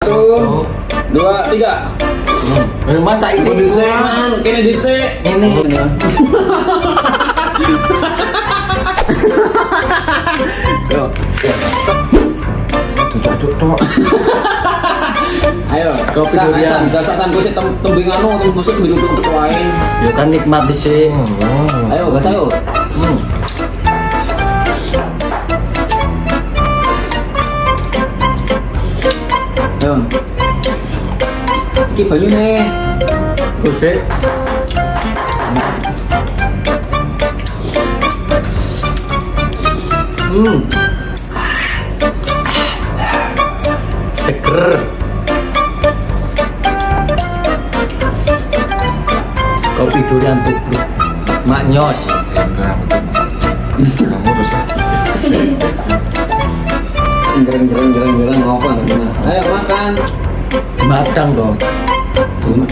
Satu, dua, tiga. Memang tak itu Dise, man. Kini dise. Ini. Yo. Ayo, Kopi durian. San, gue sih tem tembing anu, tembing musik tembing untuk lain. Ya kan nikmat di sini. Ayo, gas ayo. Hmm. Ayo. Iki banyu nih. Oke. Hmm. Seger. Kopi durian tubruk. Maknyos. Gereng gereng gereng gereng apa gimana? Ayo makan. Matang dong. Hmm,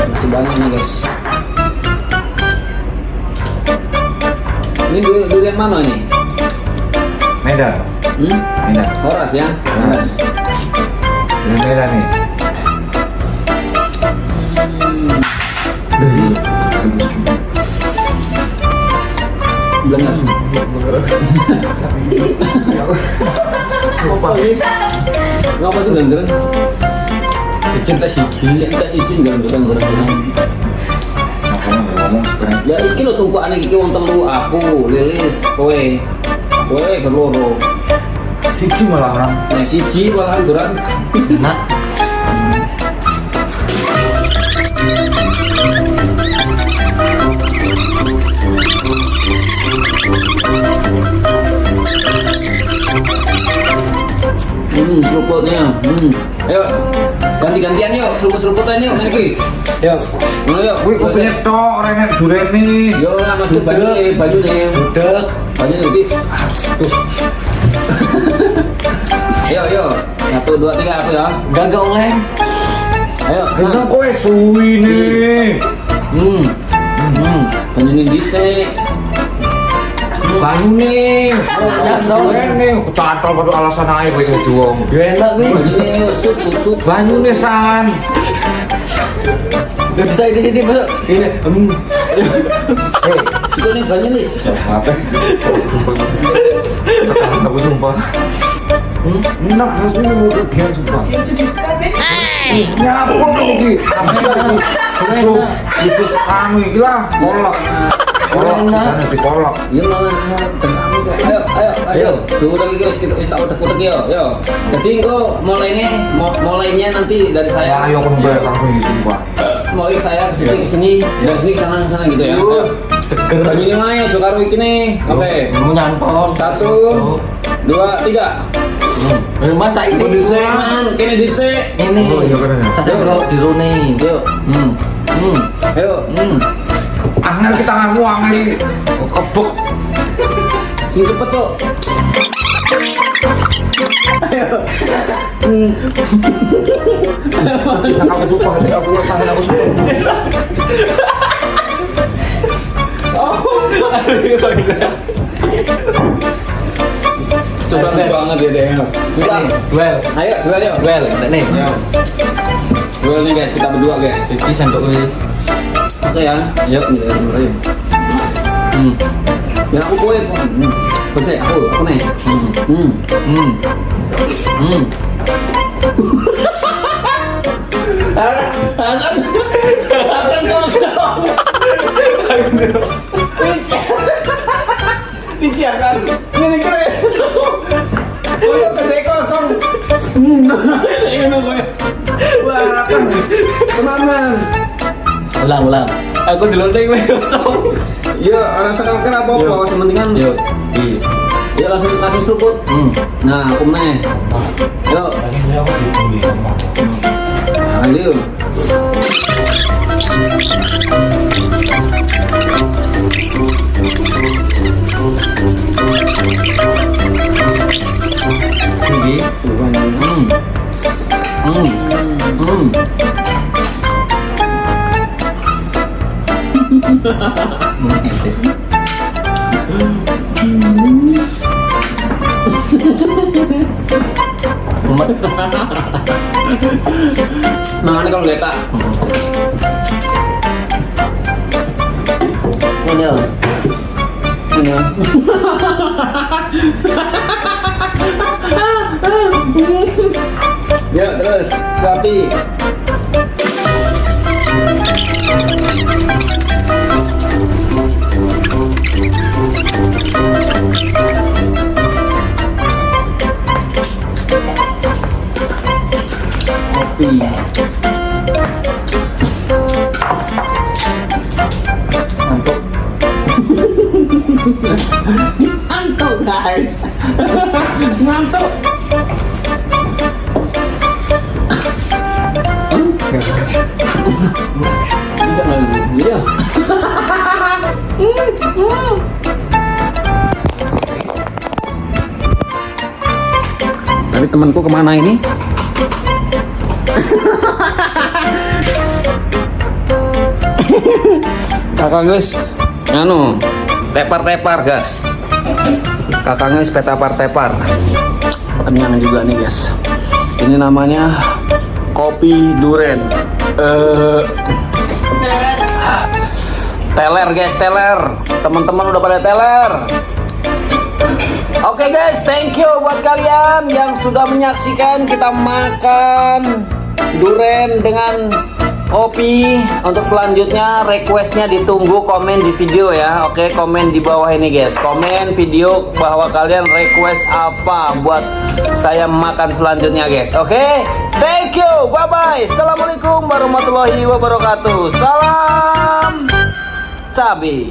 masih banyak nih guys. Ini durian, durian mana nih? Medan, Hmm? Medan. Horas ya? Horas. Ini Medan nih. Hmm. Bener. Apa? Ngapa sih gereng? Cinta siji. Kita siji ngomong sekarang. Ya iki lho tumpukan iki wong telu aku, Lilis, kowe. Kowe keloro. Siji malahan. Nah, siji malahan gerang. Enak. Hmm, seruputnya. Hmm. Ayo, ganti-gantian yuk, seruput-seruputan yuk, iki. Yuk, ngono yuk. Wih, kopinya tok, renek nih. Yo, lah Mas banyu nih, banyu nih. Udah. Banyu nih. Tuh. Ayo, ayo. Satu, dua, tiga, aku ya. Enggak enggak oleh. Ayo, Gendong kowe suwi nih. Hmm. Hmm. Dhisik. Banyu nih. Ya, dong. Nih. Kecantol pada alasan aja gue jadi wong. Enak nih. Banyu nih, sup, sup, sup. Banyu nih san. Gak bisa di sini masuk. Ini. Hmm. Eh, itu nih banyu nih. Apa? Aku sumpah. Hmm? Enak rasanya mau kegiatan sumpah. Nyapun lagi. Tuh, itu kami gila. Kolak. Kolak, Enak. sudah nanti kolak. Ya malah ayo. Ayo ayo. Tunggu lagi guys kita kita udah udah yo. Yo. Jadi engko mulai ini mo- mulainya nanti dari saya. Ayo kan gue langsung di sumpah. mulai saya ke sini ke sini dari sini ke sana ke sana gitu ya. Ayo Seger. banyu ini mah ya jokaro iki nih. Oke. Mau nyampol. satu dua tiga. Memang tak itu. dise man kini dise Ini. Oh, iya, kan, ya. Saya kalau di Rune. yuk. Hmm. hmm. Ayo. Hmm Angel kita ngaku angel kebuk. sing cepet tuh Nah, aku sumpah, aku tangan aku sumpah. coba banget ya deh Coba. Well. ayo duel yuk Well. Nih. duel nih guys kita berdua guys Iki sendok ini. Oke ya. Yuk, Bismillahirrahmanirrahim. Hmm. Ya aku kowe. Hmm. Bersih, aku, aku nih. Hmm. Hmm. Hmm. Akan akan kau sekarang. Diciakan. Ini keren. Kau sedek kosong. Hmm. Ini gue. Wah, kan. Tenanan. Ulang ulang. Aku di lonteng weh kosong. Ya, rasa kan apa apa, sementing kan. Yuk. Di. Ya langsung langsung seruput. Hmm. Nah, aku nih. Yuk. Nah. Tinggi. Hmm. Hmm. Hmm. Mangan kalau geta. Ini. Ini. Ya terus, Swapi. Ngantuk guys. Ngantuk. Tidak lagi. Iya. Tadi temanku ke mana ini? Kakak guys, anu, tepar-tepar guys. Kakak guys, petapar-tepar. Kenyang juga nih guys. Ini namanya kopi duren. Eh, teler guys, teler. Teman-teman udah pada teler. Oke guys, thank you buat kalian yang sudah menyaksikan kita makan duren dengan kopi. Untuk selanjutnya requestnya ditunggu komen di video ya. Oke, komen di bawah ini guys. Komen video bahwa kalian request apa buat saya makan selanjutnya guys. Oke, thank you, bye bye. Assalamualaikum warahmatullahi wabarakatuh. Salam cabai.